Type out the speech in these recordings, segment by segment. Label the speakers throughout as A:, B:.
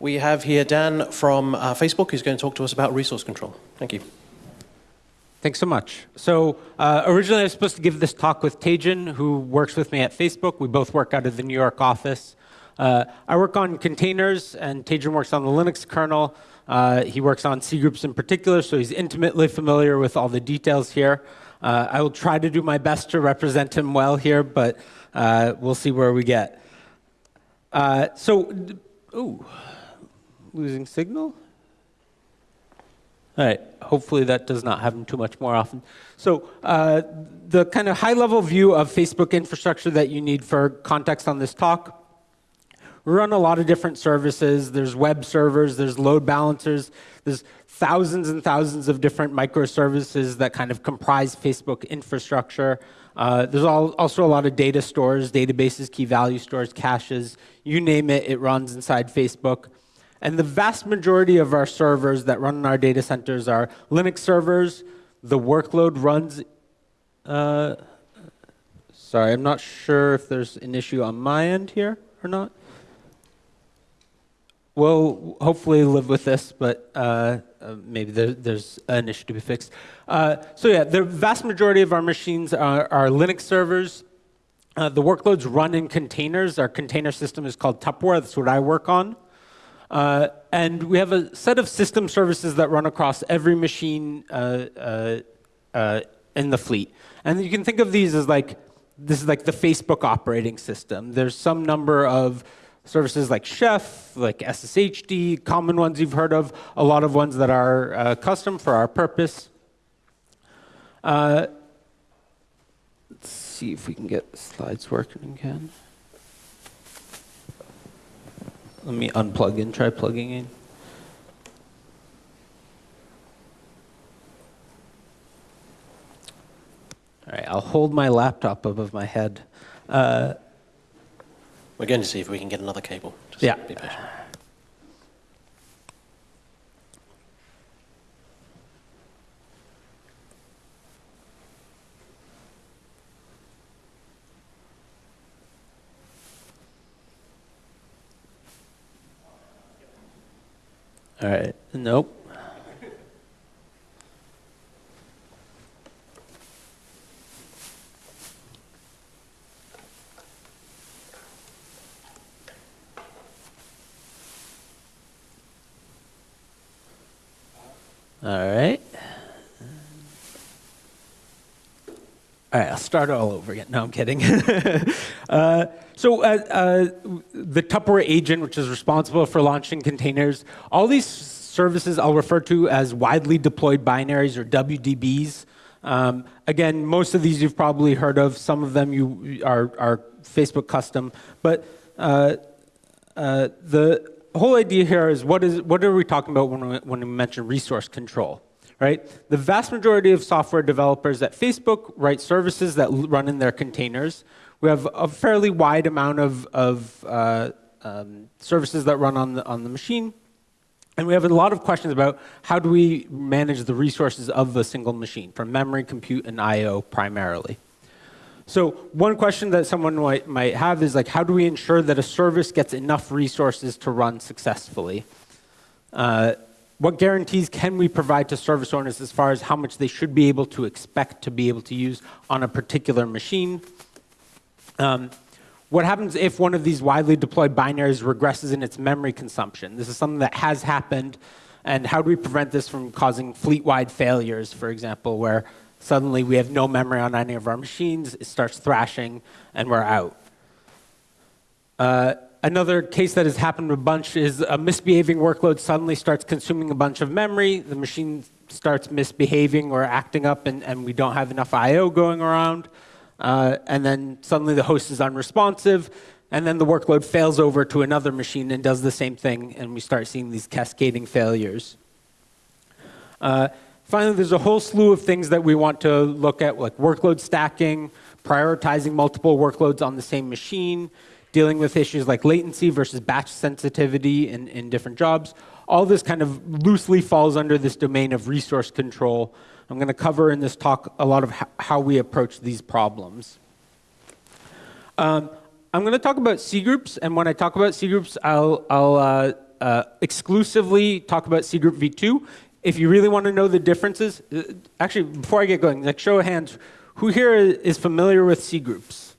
A: We have here Dan from uh, Facebook who's going to talk to us about resource control. Thank you.
B: Thanks so much. So uh, originally I was supposed to give this talk with Tejun, who works with me at Facebook. We both work out of the New York office. Uh, I work on containers, and Tejun works on the Linux kernel. Uh, he works on C groups in particular, so he's intimately familiar with all the details here. Uh, I will try to do my best to represent him well here, but uh, we'll see where we get. So, ooh losing signal? All right, hopefully that does not happen too much more often. So uh, the kind of high-level view of Facebook infrastructure that you need for context on this talk, we run a lot of different services. There's web servers, there's load balancers, there's thousands and thousands of different microservices that kind of comprise Facebook infrastructure. Uh, there's all, also a lot of data stores, databases, key value stores, caches, you name it, it runs inside Facebook. And the vast majority of our servers that run in our data centers are Linux servers. The workload runs, uh, sorry, I'm not sure if there's an issue on my end here or not. We'll hopefully live with this, but uh, uh, maybe there, there's an issue to be fixed. Uh, so yeah, the vast majority of our machines are, are Linux servers. Uh, the workloads run in containers. Our container system is called Tupperware. That's what I work on. Uh, and we have a set of system services that run across every machine uh, uh, uh, in the fleet. And you can think of these as like, this is like the Facebook operating system. There's some number of services like Chef, like SSHD, common ones you've heard of, a lot of ones that are uh, custom for our purpose. Uh, let's see if we can get slides working again. Let me unplug and try plugging in. All right, I'll hold my laptop above my head. Uh,
A: We're going to see if we can get another cable.
B: Just yeah. All right. Nope. All right. All right, I'll start all over again. No, I'm kidding. uh, so uh, uh, the Tupperware agent, which is responsible for launching containers, all these services I'll refer to as widely deployed binaries or WDBs. Um, again, most of these you've probably heard of. Some of them you are, are Facebook custom. But uh, uh the whole idea here is what, is what are we talking about when we, when we mention resource control? Right? The vast majority of software developers at Facebook write services that run in their containers. We have a fairly wide amount of, of uh, um, services that run on the, on the machine. And we have a lot of questions about how do we manage the resources of a single machine, from memory, compute, and I.O. primarily. So one question that someone might, have is like, how do we ensure that a service gets enough resources to run successfully? Uh, what guarantees can we provide to service owners as far as how much they should be able to expect to be able to use on a particular machine? Um, what happens if one of these widely deployed binaries regresses in its memory consumption? This is something that has happened, and how do we prevent this from causing fleet-wide failures, for example, where suddenly we have no memory on any of our machines, it starts thrashing, and we're out. Uh, another case that has happened a bunch is a misbehaving workload suddenly starts consuming a bunch of memory. The machine starts misbehaving or acting up, and, and we don't have enough I.O. going around. Uh, and then suddenly the host is unresponsive, and then the workload fails over to another machine and does the same thing, and we start seeing these cascading failures. Uh, finally, there's a whole slew of things that we want to look at, like workload stacking, prioritizing multiple workloads on the same machine, dealing with issues like latency versus batch sensitivity in, in different jobs. All this kind of loosely falls under this domain of resource control. I'm going to cover in this talk a lot of how we approach these problems. Um, I'm going to talk about C groups, and when I talk about C groups, I'll, I'll uh, uh, exclusively talk about C group v2. If you really want to know the differences, uh, actually, before I get going, like show of hands, who here is familiar with cgroups?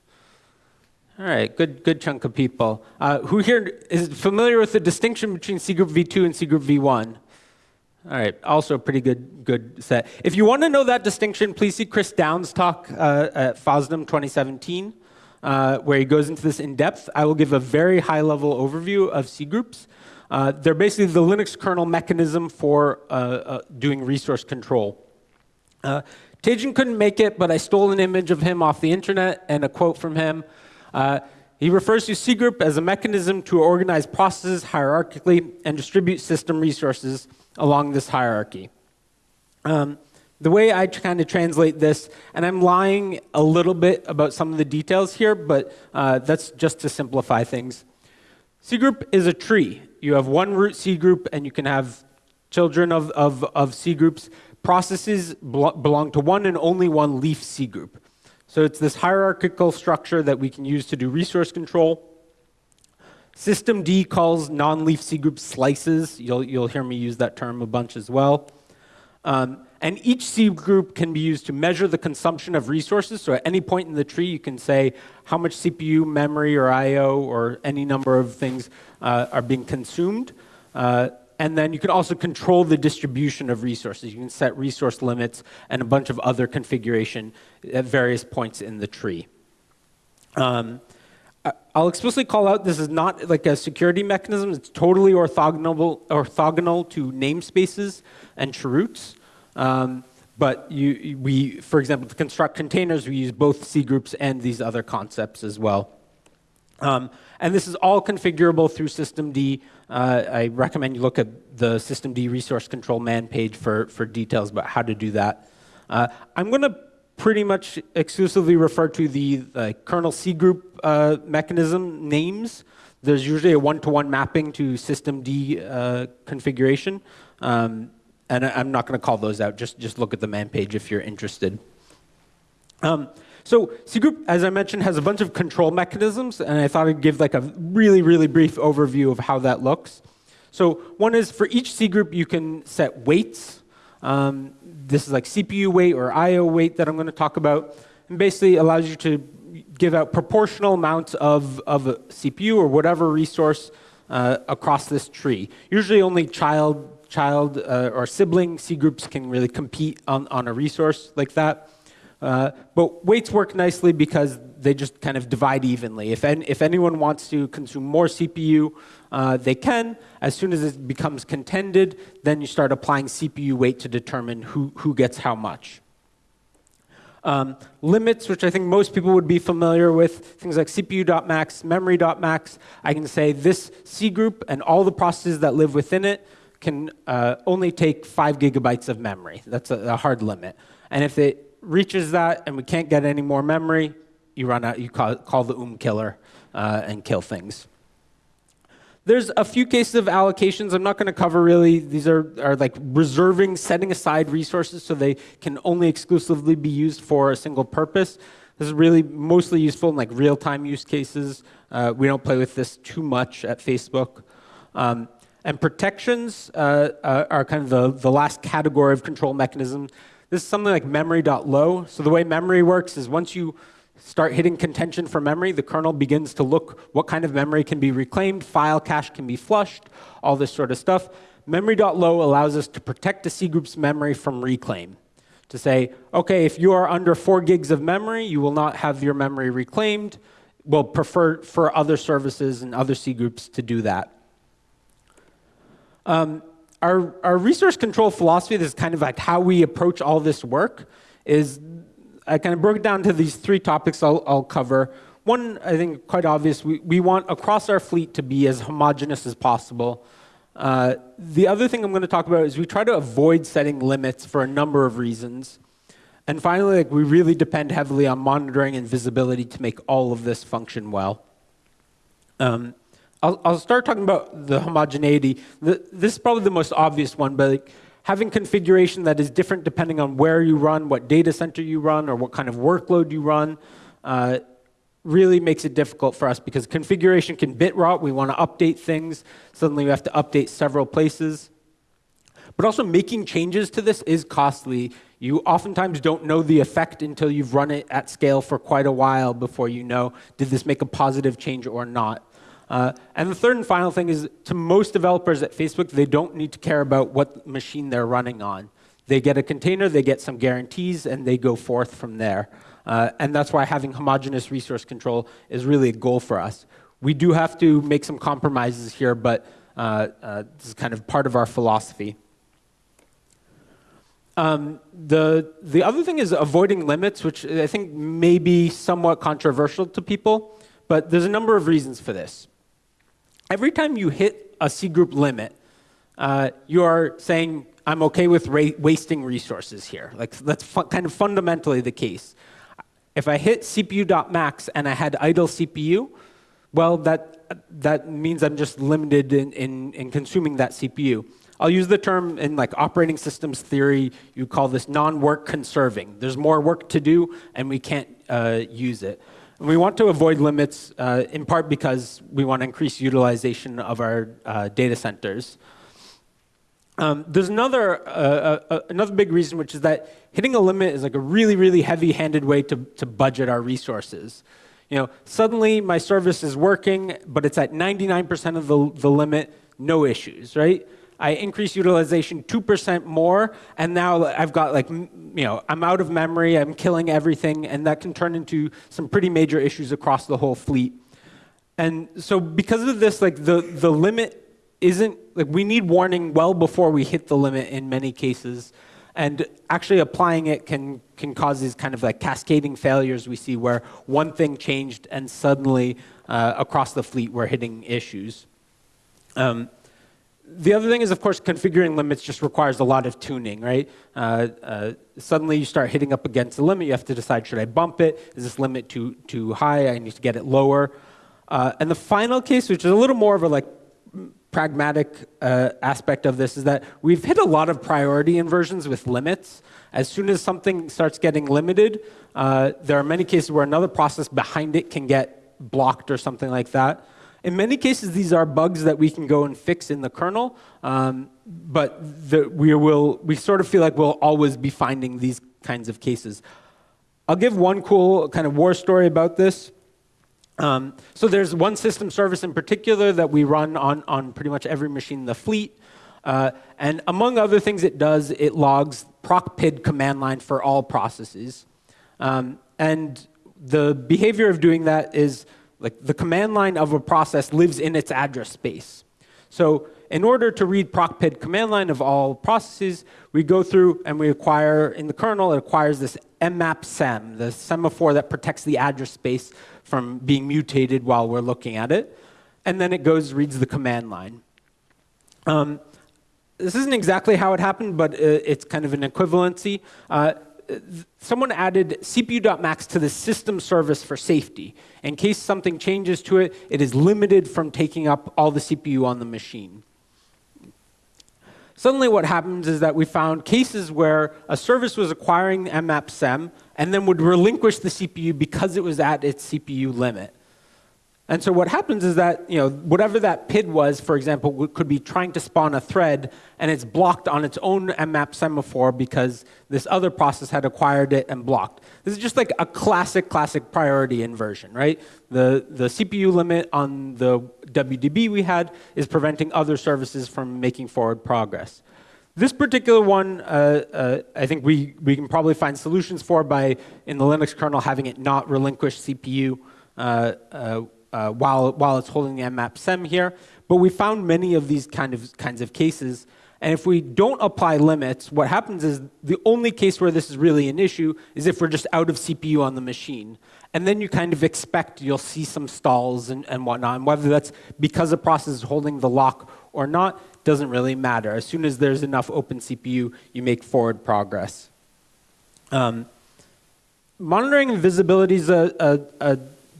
B: All right, good, good chunk of people. Uh, who here is familiar with the distinction between cgroup v2 and cgroup v1? All right, also a pretty good, good set. If you want to know that distinction, please see Chris Down's talk uh, at FOSDEM 2017, uh, where he goes into this in depth. I will give a very high level overview of C groups. Uh, they're basically the Linux kernel mechanism for uh, uh, doing resource control. Tejun couldn't make it, but I stole an image of him off the internet and a quote from him. He refers to C group as a mechanism to organize processes hierarchically and distribute system resources along this hierarchy. Um, the way I kind of translate this, and I'm lying a little bit about some of the details here, but uh, that's just to simplify things. C group is a tree. You have one root C group, and you can have children of, of, of C groups. Processes belong to one and only one leaf C group. So it's this hierarchical structure that we can use to do resource control. systemd calls non-leaf C group slices. You'll, you'll hear me use that term a bunch as well. Um, and each C group can be used to measure the consumption of resources. So at any point in the tree, you can say how much CPU, memory, or I.O., or any number of things uh, are being consumed. Uh, and then you can also control the distribution of resources. You can set resource limits and a bunch of other configuration at various points in the tree. Um, I'll explicitly call out this is not like a security mechanism. It's totally orthogonal, orthogonal to namespaces and chroots. Um, but you, we, for example, to construct containers, we use both C groups and these other concepts as well. Um, and this is all configurable through systemd. Uh, I recommend you look at the systemd resource control man page for, for details about how to do that. Uh, I'm going to pretty much exclusively refer to the uh, kernel C group uh, mechanism names. There's usually a one-to-one -one mapping to systemd uh, configuration. Um, and I'm not going to call those out. Just, just look at the man page if you're interested. Um, so C group, as I mentioned, has a bunch of control mechanisms, and I thought I'd give like a really, really brief overview of how that looks. So one is for each C group, you can set weights. Um, this is like CPU weight or I/O weight that I'm going to talk about, and basically allows you to give out proportional amounts of, of a CPU or whatever resource uh, across this tree. Usually only child child uh, or sibling C groups can really compete on, on a resource like that. Uh, but weights work nicely because they just kind of divide evenly. If, en if anyone wants to consume more CPU, uh, they can. As soon as it becomes contended, then you start applying CPU weight to determine who, who gets how much. Um, limits, which I think most people would be familiar with, things like CPU.max, memory.max. I can say this C group and all the processes that live within it can uh, only take five gigabytes of memory. That's a, a, hard limit. And if it reaches that and we can't get any more memory, you run out, you call, call the UM killer uh, and kill things. There's a few cases of allocations I'm not going to cover really. These are, are like reserving, setting aside resources so they can only exclusively be used for a single purpose. This is really mostly useful in like real-time use cases. Uh, we don't play with this too much at Facebook. Um, and protections uh, uh, are kind of the, the last category of control mechanism. This is something like memory.low. So the way memory works is once you start hitting contention for memory, the kernel begins to look what kind of memory can be reclaimed, file cache can be flushed, all this sort of stuff. Memory.low allows us to protect the C group's memory from reclaim. To say, okay, if you are under four gigs of memory, you will not have your memory reclaimed. We'll prefer for other services and other C groups to do that. Um, our, our resource control philosophy, this is kind of like how we approach all this work, is I kind of broke it down to these three topics I'll, I'll cover. One, I think, quite obvious, we, we want across our fleet to be as homogeneous as possible. Uh, the other thing I'm going to talk about is we try to avoid setting limits for a number of reasons. And finally, like, we really depend heavily on monitoring and visibility to make all of this function well. Um, I'll, I'll start talking about the homogeneity. The, this is probably the most obvious one, but like, having configuration that is different depending on where you run, what data center you run, or what kind of workload you run, uh, really makes it difficult for us because configuration can bit rot. We want to update things. Suddenly we have to update several places. But also making changes to this is costly. You oftentimes don't know the effect until you've run it at scale for quite a while before you know, did this make a positive change or not? Uh, and the third and final thing is to most developers at Facebook, they don't need to care about what machine they're running on. They get a container, they get some guarantees, and they go forth from there. Uh, and that's why having homogeneous resource control is really a goal for us. We do have to make some compromises here, but uh, uh, this is kind of part of our philosophy. Um, the, the other thing is avoiding limits, which I think may be somewhat controversial to people, but there's a number of reasons for this. Every time you hit a C group limit, uh, you are saying, I'm okay with wasting resources here. Like that's kind of fundamentally the case. If I hit CPU.max and I had idle CPU, well, that, that means I'm just limited in, in, in consuming that CPU. I'll use the term in like operating systems theory, you call this non-work conserving. There's more work to do and we can't uh, use it. We want to avoid limits uh, in part because we want to increase utilization of our uh, data centers. Um, there's another, uh, uh, uh, another big reason, which is that hitting a limit is like a really, really heavy-handed way to, to budget our resources. You know, suddenly my service is working, but it's at 99% of the, the limit, no issues, right? I increase utilization 2% more, and now I've got like, you know, I'm out of memory, I'm killing everything, and that can turn into some pretty major issues across the whole fleet. And so because of this, like the, the limit isn't, like we need warning well before we hit the limit in many cases. And actually applying it can, can cause these kind of like cascading failures we see where one thing changed and suddenly uh, across the fleet we're hitting issues. Um, the other thing is, of course, configuring limits just requires a lot of tuning, right? Uh, uh, suddenly you start hitting up against a limit. You have to decide, should I bump it? Is this limit too, too high? I need to get it lower. Uh, and the final case, which is a little more of a like pragmatic uh, aspect of this, is that we've hit a lot of priority inversions with limits. As soon as something starts getting limited, uh, there are many cases where another process behind it can get blocked or something like that. In many cases, these are bugs that we can go and fix in the kernel, um, but the, we, will, we sort of feel like we'll always be finding these kinds of cases. I'll give one cool kind of war story about this. Um, so there's one system service in particular that we run on, on pretty much every machine in the fleet. Uh, and among other things it does, it logs procpid command line for all processes. Um, and the behavior of doing that is like the command line of a process lives in its address space. So in order to read procpid command line of all processes, we go through and we acquire, in the kernel, it acquires this mmap sem, the semaphore that protects the address space from being mutated while we're looking at it. And then it goes, reads the command line. Um, this isn't exactly how it happened, but uh, it's kind of an equivalency. Uh, someone added CPU.max to the system service for safety. In case something changes to it, it is limited from taking up all the CPU on the machine. Suddenly what happens is that we found cases where a service was acquiring mmap sem and then would relinquish the CPU because it was at its CPU limit. And so what happens is that, you know, whatever that PID was, for example, could be trying to spawn a thread, and it's blocked on its own mmap semaphore because this other process had acquired it and blocked. This is just like a classic, classic priority inversion, right? The, the CPU limit on the WDB we had is preventing other services from making forward progress. This particular one, uh, uh, I think we, we can probably find solutions for by, in the Linux kernel, having it not relinquish CPU uh, uh while, while it's holding the mmap sem here. But we found many of these kind of, kinds of cases. And if we don't apply limits, what happens is the only case where this is really an issue is if we're just out of CPU on the machine. And then you kind of expect you'll see some stalls and, and whatnot. And whether that's because the process is holding the lock or not doesn't really matter. As soon as there's enough open CPU, you make forward progress. Um, monitoring visibility is a, a, a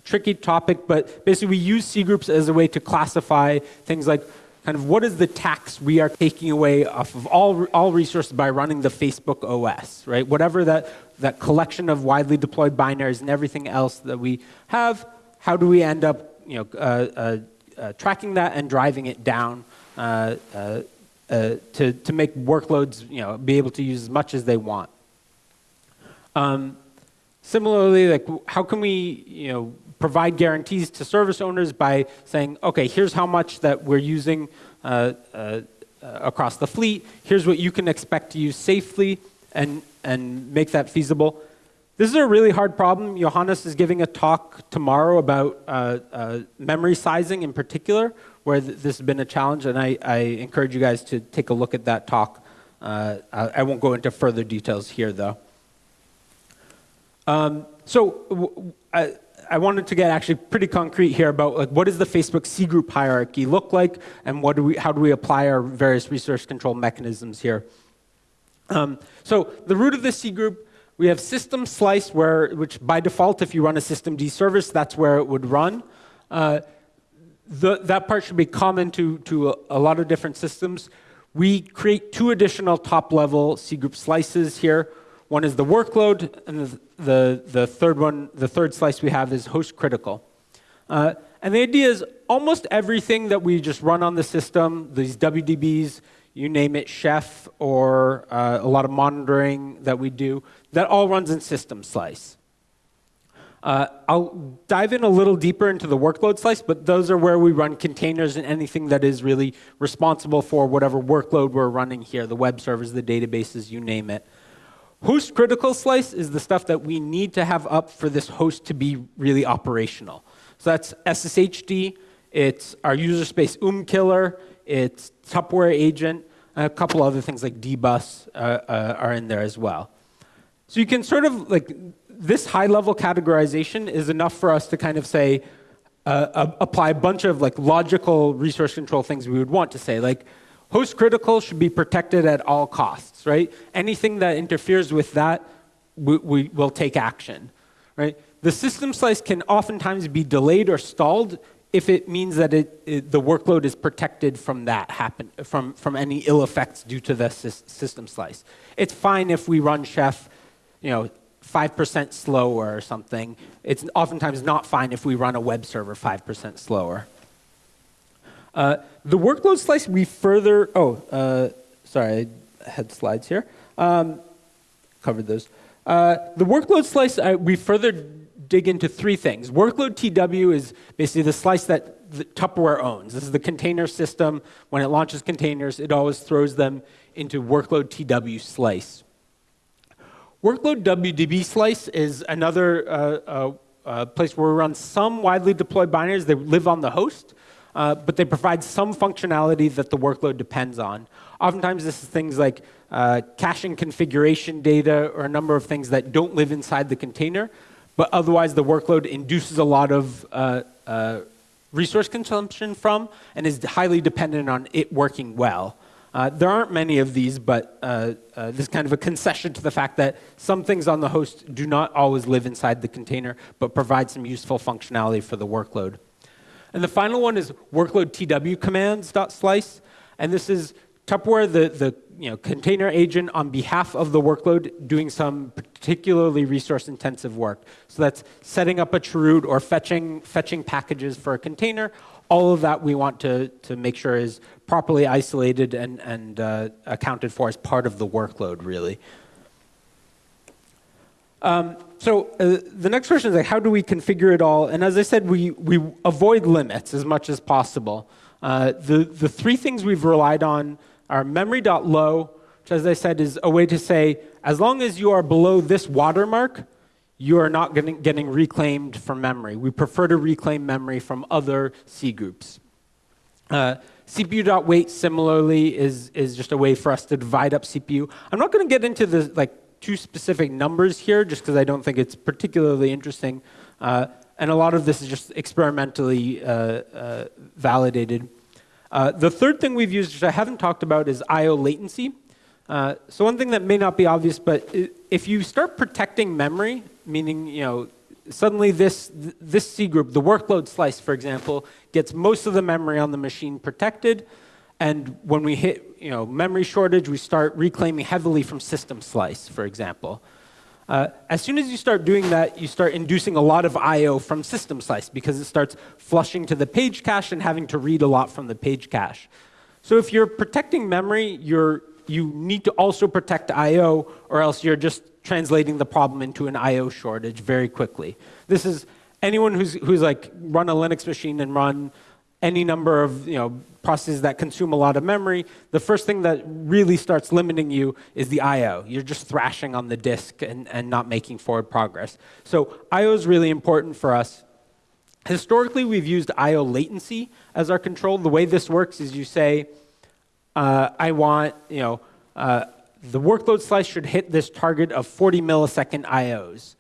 B: tricky topic, but basically we use C groups as a way to classify things like kind of what is the tax we are taking away off of all, all resources by running the Facebook OS, right? Whatever that, that collection of widely deployed binaries and everything else that we have, how do we end up you know, uh, uh, uh, tracking that and driving it down uh, uh, uh, to, to make workloads you know, be able to use as much as they want? Um, similarly, like how can we you know, provide guarantees to service owners by saying, okay, here's how much that we're using uh, uh, across the fleet. Here's what you can expect to use safely and, and make that feasible. This is a really hard problem. Johannes is giving a talk tomorrow about uh, uh memory sizing in particular, where th this has been a challenge, and I, I, encourage you guys to take a look at that talk. Uh, I won't go into further details here, though. Um, so I, I wanted to get actually pretty concrete here about like what does the Facebook C group hierarchy look like, and what do we, how do we apply our various resource control mechanisms here. Um, so the root of the C group, we have system slice, where which by default, if you run a systemd service, that's where it would run. Uh, the, that part should be common to, to a, a lot of different systems. We create two additional top-level C group slices here. One is the workload, and the, the, the third one, the third slice we have is host critical. Uh, and the idea is almost everything that we just run on the system, these WDBs, you name it, Chef, or uh, a lot of monitoring that we do, that all runs in system slice. Uh, I'll dive in a little deeper into the workload slice, but those are where we run containers and anything that is really responsible for whatever workload we're running here, the web servers, the databases, you name it. Host critical slice is the stuff that we need to have up for this host to be really operational. So that's SSHD, it's our user space UM killer, it's Tupperware agent, a couple other things like dbus uh, uh, are in there as well. So you can sort of like, this high level categorization is enough for us to kind of say, uh, apply a bunch of like logical resource control things we would want to say, like Host critical should be protected at all costs, right? Anything that interferes with that, we, we will take action, right? The system slice can oftentimes be delayed or stalled if it means that it, it, the workload is protected from that happen, from, from any ill effects due to the system slice. It's fine if we run Chef, you know, 5% slower or something. It's oftentimes not fine if we run a web server 5% slower. Uh, the workload slice, we further, oh, uh, sorry, I had slides here. Um, covered those. Uh, the workload slice, we further dig into three things. Workload TW is basically the slice that the Tupperware owns. This is the container system. When it launches containers, it always throws them into workload TW slice. Workload WDB slice is another uh, uh, uh, place where we run some widely deployed binaries that live on the host uh, but they provide some functionality that the workload depends on. Oftentimes, this is things like uh, caching configuration data or a number of things that don't live inside the container, but otherwise the workload induces a lot of uh, uh resource consumption from and is highly dependent on it working well. Uh, there aren't many of these, but this is kind of a concession to the fact that some things on the host do not always live inside the container, but provide some useful functionality for the workload. And the final one is workload tw commands.slice. And this is Tupperware, the, the you know, container agent on behalf of the workload doing some particularly resource intensive work. So that's setting up a chroot or fetching, fetching packages for a container. All of that we want to, to make sure is properly isolated and, and uh, accounted for as part of the workload, really. Um, so uh, the next question is like, how do we configure it all? And as I said, we, we avoid limits as much as possible. Uh, the, the three things we've relied on are memory.low, which as I said is a way to say, as long as you are below this watermark, you are not getting, getting reclaimed from memory. We prefer to reclaim memory from other C groups. Uh, CPU.weight similarly is, is just a way for us to divide up CPU. I'm not going to get into the like two specific numbers here just because I don't think it's particularly interesting. Uh, and a lot of this is just experimentally uh, uh, validated. Uh, the third thing we've used, which I haven't talked about, is I.O. latency. Uh, so one thing that may not be obvious, but if you start protecting memory, meaning you know suddenly this, this C group, the workload slice, for example, gets most of the memory on the machine protected, And when we hit you know, memory shortage, we start reclaiming heavily from system slice, for example. Uh, as soon as you start doing that, you start inducing a lot of I.O. from system slice because it starts flushing to the page cache and having to read a lot from the page cache. So if you're protecting memory, you're, you need to also protect I.O. or else you're just translating the problem into an I.O. shortage very quickly. This is anyone who's, who's like run a Linux machine and run any number of you know, processes that consume a lot of memory, the first thing that really starts limiting you is the I.O. You're just thrashing on the disk and, and not making forward progress. So I.O. is really important for us. Historically, we've used I.O. latency as our control. The way this works is you say, uh, I want, you know, uh, the workload slice should hit this target of 40 millisecond I.O.s.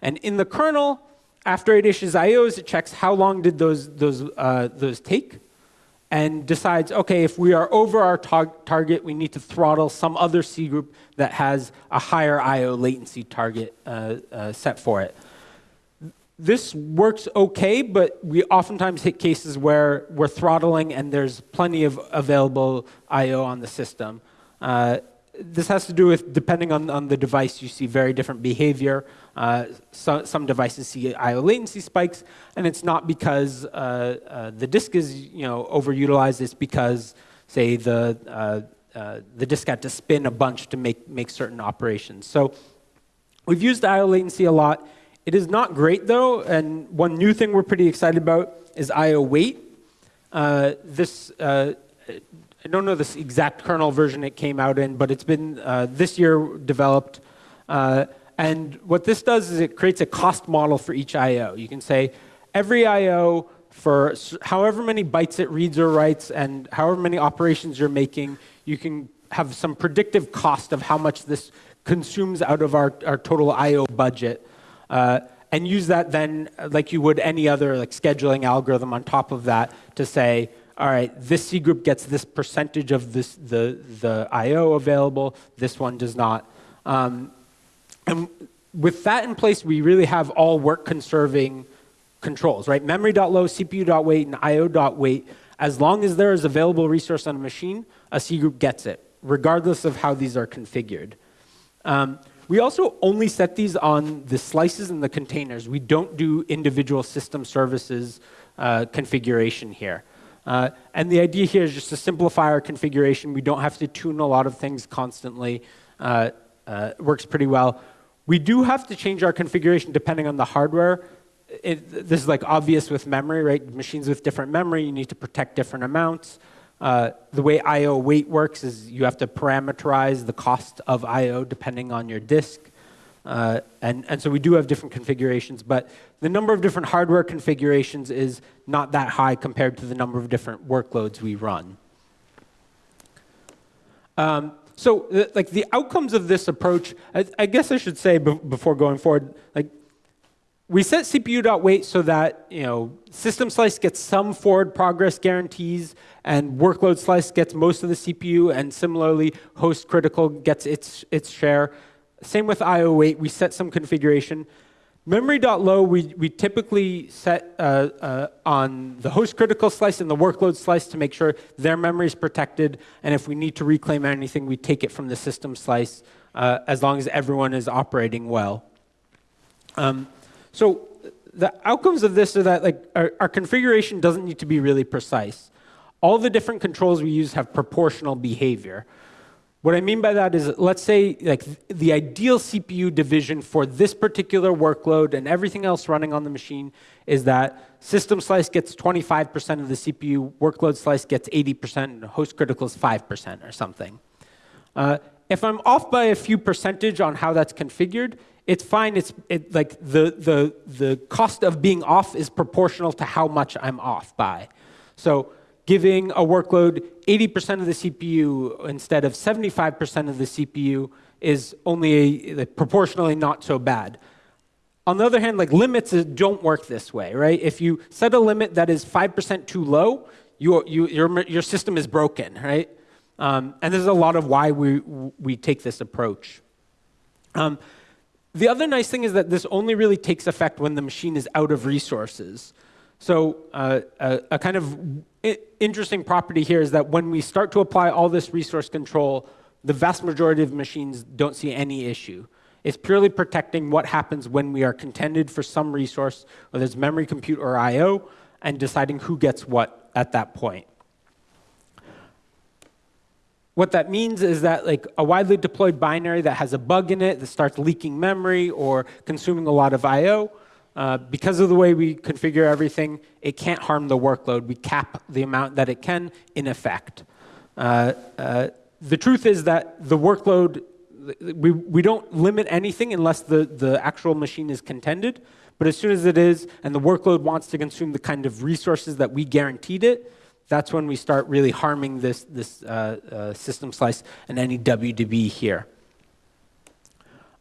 B: And in the kernel, after it issues IOs, it checks how long did those, those, uh, those take and decides, okay, if we are over our tar target, we need to throttle some other C group that has a higher IO latency target uh, uh, set for it. This works okay, but we oftentimes hit cases where we're throttling and there's plenty of available IO on the system. Uh, this has to do with, depending on, on the device, you see very different behavior. Uh, so, some devices see I/O latency spikes, and it's not because uh, uh, the disk is you know overutilized. It's because, say, the uh, uh, the disk had to spin a bunch to make make certain operations. So, we've used I/O latency a lot. It is not great though, and one new thing we're pretty excited about is I/O weight. Uh, this I don't know this exact kernel version it came out in, but it's been uh, this year developed. Uh, and what this does is it creates a cost model for each I.O. You can say every I.O. for however many bytes it reads or writes and however many operations you're making, you can have some predictive cost of how much this consumes out of our, our total I.O. budget. Uh, and use that then like you would any other like scheduling algorithm on top of that to say, all right, this C group gets this percentage of this, the, the I.O. available, this one does not. Um, and with that in place, we really have all work conserving controls, right? Memory.low, CPU.weight, and IO.weight. As long as there is available resource on a machine, a C group gets it, regardless of how these are configured. Um, we also only set these on the slices and the containers. We don't do individual system services uh, configuration here. Uh, and the idea here is just to simplify our configuration. We don't have to tune a lot of things constantly. Uh, uh, works pretty well. We do have to change our configuration depending on the hardware. It, this is like obvious with memory, right? Machines with different memory, you need to protect different amounts. Uh, the way I.O. weight works is you have to parameterize the cost of I.O. depending on your disk. Uh, and, and so we do have different configurations, but the number of different hardware configurations is not that high compared to the number of different workloads we run. Um, so like the outcomes of this approach, I, I guess I should say before going forward, like we set CPU.weight so that you know system slice gets some forward progress guarantees and workload slice gets most of the CPU and similarly host critical gets its its share. Same with IO weight, we set some configuration. Memory.low, we, we typically set uh, uh, on the host critical slice and the workload slice to make sure their memory is protected. And if we need to reclaim anything, we take it from the system slice uh, as long as everyone is operating well. Um, so the outcomes of this are that like our, our configuration doesn't need to be really precise. All the different controls we use have proportional behavior. What I mean by that is, let's say like the ideal CPU division for this particular workload and everything else running on the machine is that system slice gets 25% of the CPU, workload slice gets 80%, and host critical is 5% or something. Uh, if I'm off by a few percentage on how that's configured, it's fine. It's it, like the, the, the cost of being off is proportional to how much I'm off by. So giving a workload 80% of the CPU instead of 75% of the CPU is only a, proportionally not so bad. On the other hand, like limits don't work this way, right? If you set a limit that is 5% too low, you, you, your, your system is broken, right? Um, and there's a lot of why we, we take this approach. Um, the other nice thing is that this only really takes effect when the machine is out of resources. So uh, a, a kind of interesting property here is that when we start to apply all this resource control, the vast majority of machines don't see any issue. It's purely protecting what happens when we are contended for some resource, whether it's memory, compute, or I/O, and deciding who gets what at that point. What that means is that like a widely deployed binary that has a bug in it that starts leaking memory or consuming a lot of I/O, uh, because of the way we configure everything, it can't harm the workload. We cap the amount that it can in effect. Uh, uh, the truth is that the workload, we, we don't limit anything unless the, the actual machine is contended. But as soon as it is, and the workload wants to consume the kind of resources that we guaranteed it, that's when we start really harming this, this uh, uh, system slice and any WDB here.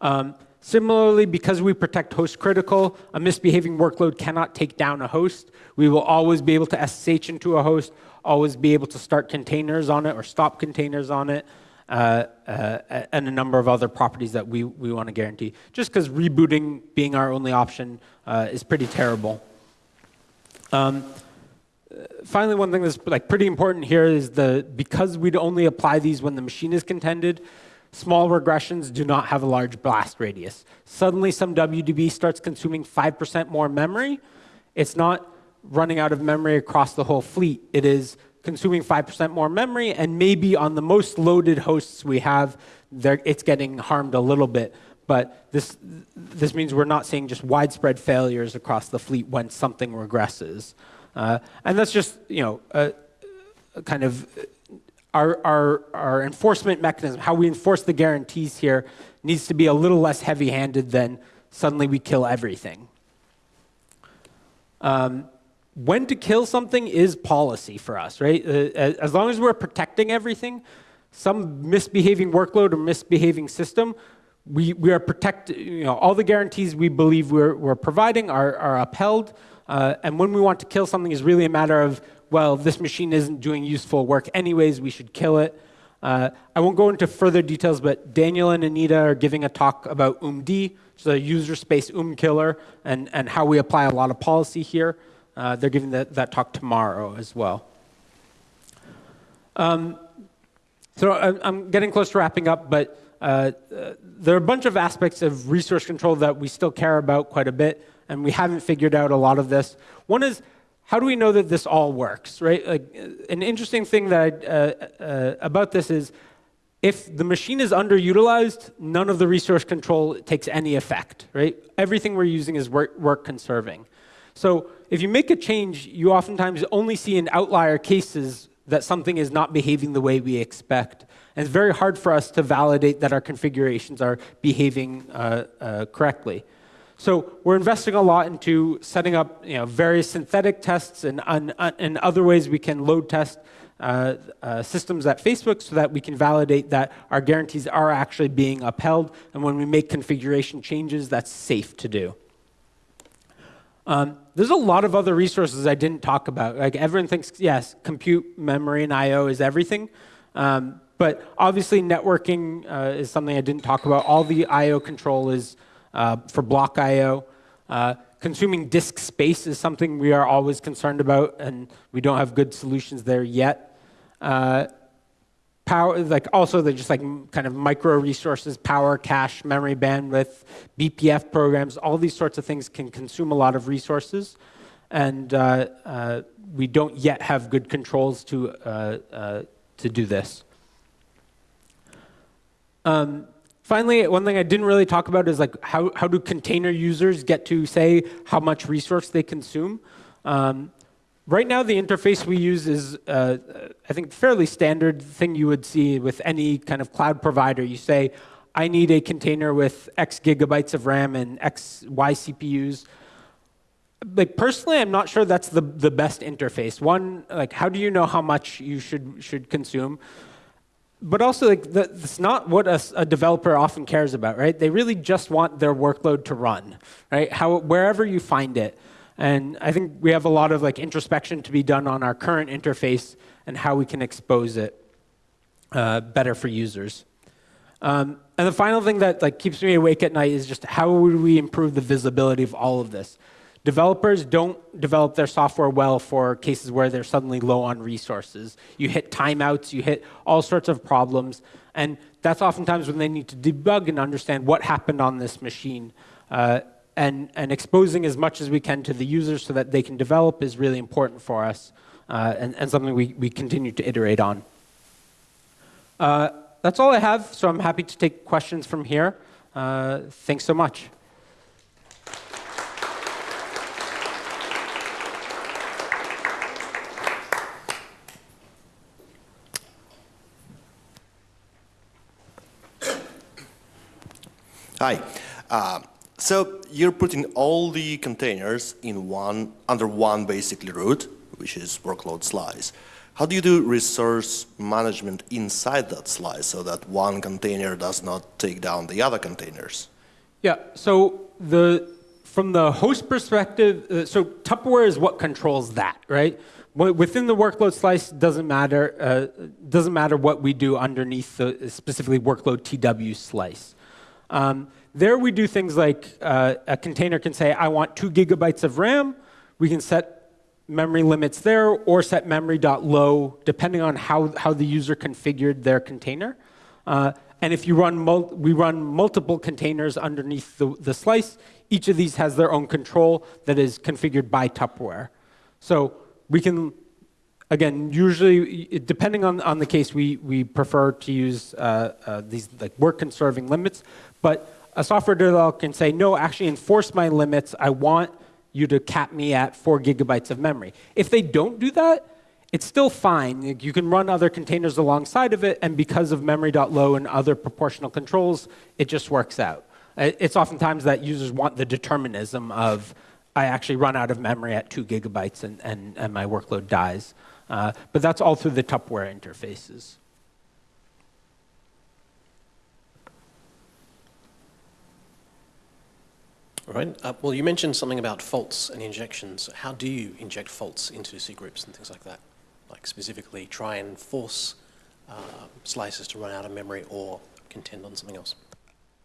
B: Um, similarly, because we protect host critical, a misbehaving workload cannot take down a host. We will always be able to SSH into a host, always be able to start containers on it or stop containers on it, uh, uh, and a number of other properties that we, we want to guarantee. Just because rebooting being our only option uh, is pretty terrible. Um, finally, one thing that's like pretty important here is the because we'd only apply these when the machine is contended, small regressions do not have a large blast radius. Suddenly, some WDB starts consuming 5% more memory. It's not running out of memory across the whole fleet. It is consuming 5% more memory, and maybe on the most loaded hosts we have, it's getting harmed a little bit. But this, this means we're not seeing just widespread failures across the fleet when something regresses. Uh, and that's just, you know, a, a kind of our, our, our enforcement mechanism, how we enforce the guarantees here, needs to be a little less heavy handed than suddenly we kill everything. Um, when to kill something is policy for us, right? Uh, as long as we're protecting everything, some misbehaving workload or misbehaving system, we, we are protected, you know, all the guarantees we believe we're, we're providing are, are upheld. Uh, and when we want to kill something is really a matter of, well, this machine isn't doing useful work anyways, we should kill it. Uh, I won't go into further details, but Daniel and Anita are giving a talk about oomd, which is a user space UM killer, and, and how we apply a lot of policy here. Uh, they're giving that, that talk tomorrow as well. Um, so I'm, I'm getting close to wrapping up, but uh, uh, there are a bunch of aspects of resource control that we still care about quite a bit, and we haven't figured out a lot of this. One is, how do we know that this all works, right? Like, an interesting thing that I, uh, uh, about this is, if the machine is underutilized, none of the resource control takes any effect, right? Everything we're using is work, work conserving. So if you make a change, you oftentimes only see in outlier cases that something is not behaving the way we expect. And it's very hard for us to validate that our configurations are behaving uh, uh, correctly. So we're investing a lot into setting up you know, various synthetic tests and, and, other ways we can load test uh, uh, systems at Facebook so that we can validate that our guarantees are actually being upheld. And when we make configuration changes, that's safe to do. Um, there's a lot of other resources I didn't talk about. Like everyone thinks, yes, compute, memory, and I/O is everything. Um, but obviously, networking uh, is something I didn't talk about. All the I/O control is uh, for block I/O. Uh, consuming disk space is something we are always concerned about, and we don't have good solutions there yet. Uh, power, like also the just like kind of micro resources, power, cache, memory bandwidth, BPF programs, all these sorts of things can consume a lot of resources. And uh, uh, we don't yet have good controls to, to do this. Um, finally, one thing I didn't really talk about is like how, how do container users get to say how much resource they consume? Um, Right now, the interface we use is, uh, I think, fairly standard thing you would see with any kind of cloud provider. You say, I need a container with X gigabytes of RAM and X, Y CPUs. Like personally, I'm not sure that's the, the best interface. One, like, how do you know how much you should should consume? But also, like, that's not what a, a developer often cares about, right? They really just want their workload to run, right? How wherever you find it. And I think we have a lot of like introspection to be done on our current interface and how we can expose it uh, better for users. Um, and the final thing that like keeps me awake at night is just how would we improve the visibility of all of this? Developers don't develop their software well for cases where they're suddenly low on resources. You hit timeouts, you hit all sorts of problems, and that's oftentimes when they need to debug and understand what happened on this machine. Uh, and, and exposing as much as we can to the users so that they can develop is really important for us uh, and, and something we, we continue to iterate on. Uh, that's all I have, so I'm happy to take questions from here. Uh, thanks so much.
C: Hi. Uh, so you're putting all the containers in one under one basically root, which is workload slice. How do you do resource management inside that slice so that one container does not take down the other containers?
B: Yeah, so the from the host perspective, uh, so Tupperware is what controls that, right? Within the workload slice, doesn't matter. Uh, doesn't matter what we do underneath the specifically workload TW slice. Um, there we do things like uh, a container can say, I want two gigabytes of RAM. We can set memory limits there or set memory.low depending on how, how the user configured their container. Uh, and if you run, we run multiple containers underneath the, the slice, each of these has their own control that is configured by Tupperware. So we can, again, usually, depending on, on the case, we, we prefer to use uh, uh, these like work conserving limits. But a software developer can say, no, actually enforce my limits. I want you to cap me at four gigabytes of memory. If they don't do that, it's still fine. You can run other containers alongside of it, and because of memory.low and other proportional controls, it just works out. It's oftentimes that users want the determinism of, I actually run out of memory at two gigabytes and, and, and my workload dies. Uh, but that's all through the Tupperware interfaces.
A: All right. Uh, well, you mentioned something about faults and injections. How do you inject faults into C groups and things like that? Like specifically try and force uh, slices to run out of memory or contend on something else?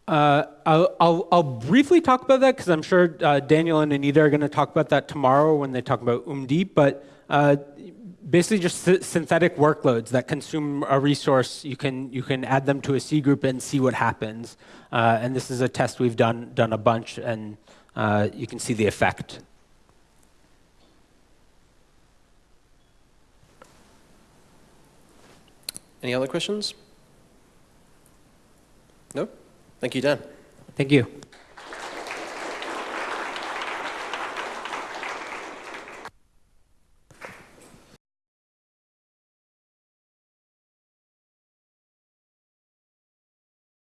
B: Uh, I'll, I'll, I'll briefly talk about that because I'm sure uh, Daniel and Anita are going to talk about that tomorrow when they talk about oomd. But uh, basically, just synthetic workloads that consume a resource, you can you can add them to a C group and see what happens. Uh, and this is a test we've done done a bunch, and uh, you can see the effect.
A: Any other questions? No? Thank you, Dan.
B: Thank you.